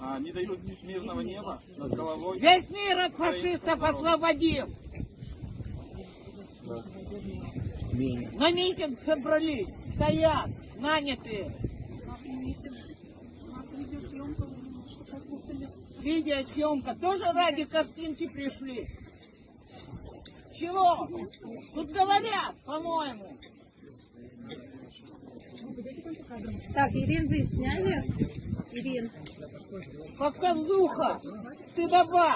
А, не дают мирного неба над головой. Весь мир от фашистов освободим. На митинг собрались, стоят, нанятые. Видеосъемка тоже ради картинки пришли. Чего? Тут говорят, по-моему. Так, Ирин, вы сняли? Ирин. Показуха, стыдоба.